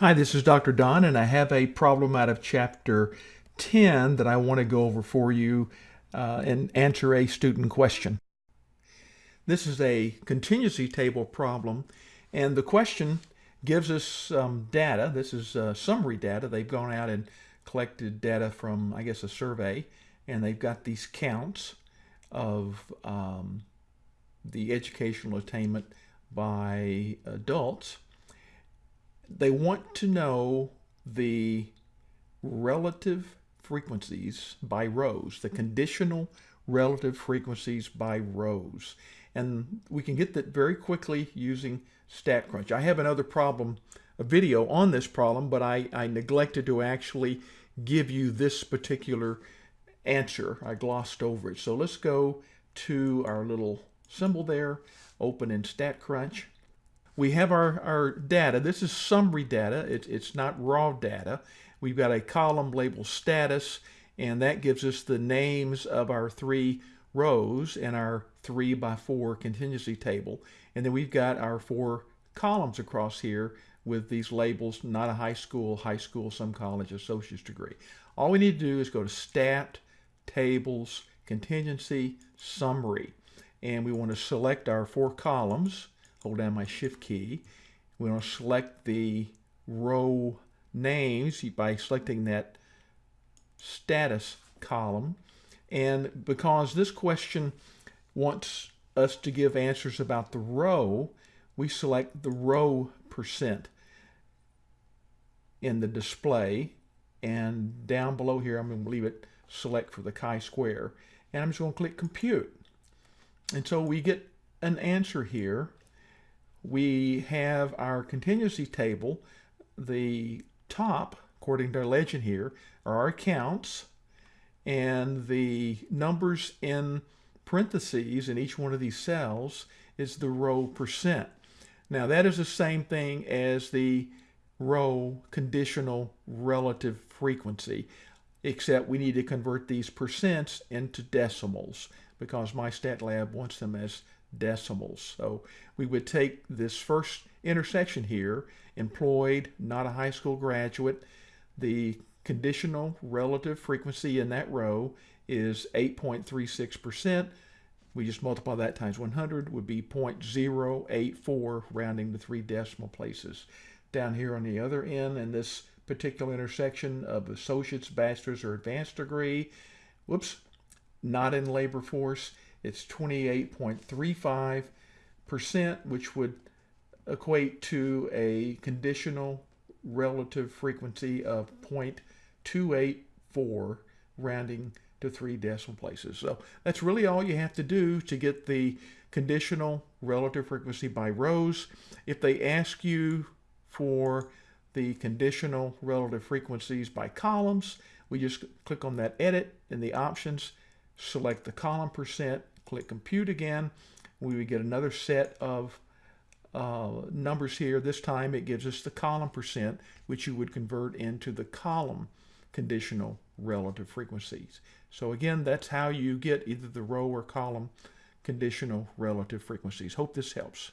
Hi, this is Dr. Don, and I have a problem out of Chapter 10 that I want to go over for you uh, and answer a student question. This is a contingency table problem, and the question gives us some data. This is uh, summary data. They've gone out and collected data from, I guess, a survey, and they've got these counts of um, the educational attainment by adults they want to know the relative frequencies by rows, the conditional relative frequencies by rows. And we can get that very quickly using StatCrunch. I have another problem, a video on this problem, but I, I neglected to actually give you this particular answer. I glossed over it. So let's go to our little symbol there, open in StatCrunch we have our, our data. This is summary data. It, it's not raw data. We've got a column labeled status, and that gives us the names of our three rows in our three by four contingency table. And then we've got our four columns across here with these labels, not a high school, high school, some college, associate's degree. All we need to do is go to Stat, Tables, Contingency, Summary. And we want to select our four columns hold down my shift key. We're going to select the row names by selecting that status column. And because this question wants us to give answers about the row, we select the row percent in the display. And down below here, I'm going to leave it select for the chi-square. And I'm just going to click compute. And so we get an answer here we have our contingency table. The top, according to our legend here, are our accounts, and the numbers in parentheses in each one of these cells is the row percent. Now that is the same thing as the row conditional relative frequency, except we need to convert these percents into decimals because MyStatLab wants them as decimals. So we would take this first intersection here, employed, not a high school graduate. The conditional relative frequency in that row is 8.36%. We just multiply that times 100 would be 0.084 rounding to three decimal places. Down here on the other end in this particular intersection of associate's, bachelor's, or advanced degree, whoops, not in labor force, it's 28.35%, which would equate to a conditional relative frequency of 0.284, rounding to three decimal places. So that's really all you have to do to get the conditional relative frequency by rows. If they ask you for the conditional relative frequencies by columns, we just click on that edit in the options, select the column percent, click compute again, we would get another set of uh, numbers here. This time it gives us the column percent, which you would convert into the column conditional relative frequencies. So again, that's how you get either the row or column conditional relative frequencies. Hope this helps.